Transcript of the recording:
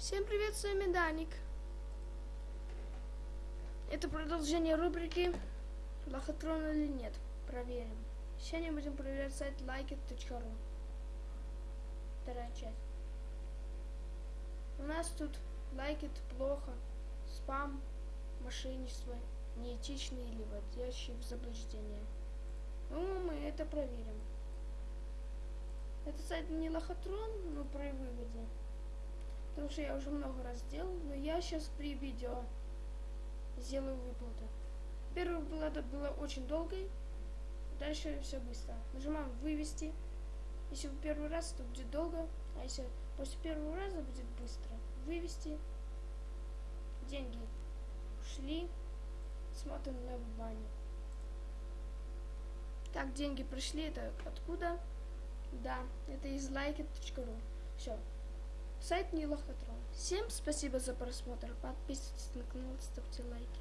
Всем привет, с вами Даник. Это продолжение рубрики Лохотрон или нет. Проверим. Сегодня будем проверять сайт likeit.ru. Вторая часть. У нас тут лайкит плохо, спам, мошенничество, неэтичный или вводящий в заблуждение. Ну, мы это проверим. Это сайт не лохотрон, но при выводе. Что я уже много раз делал, но я сейчас при видео сделаю выплату. Первая выплата была очень долгой, дальше все быстро. Нажимаем вывести. Если в первый раз, то будет долго, а если после первого раза будет быстро. Вывести. Деньги ушли. Смотрим на бане. Так, деньги пришли, это откуда? Да, это из likeit.ru. Все. Сайт не лохотрон. Всем спасибо за просмотр. Подписывайтесь на канал, ставьте лайки.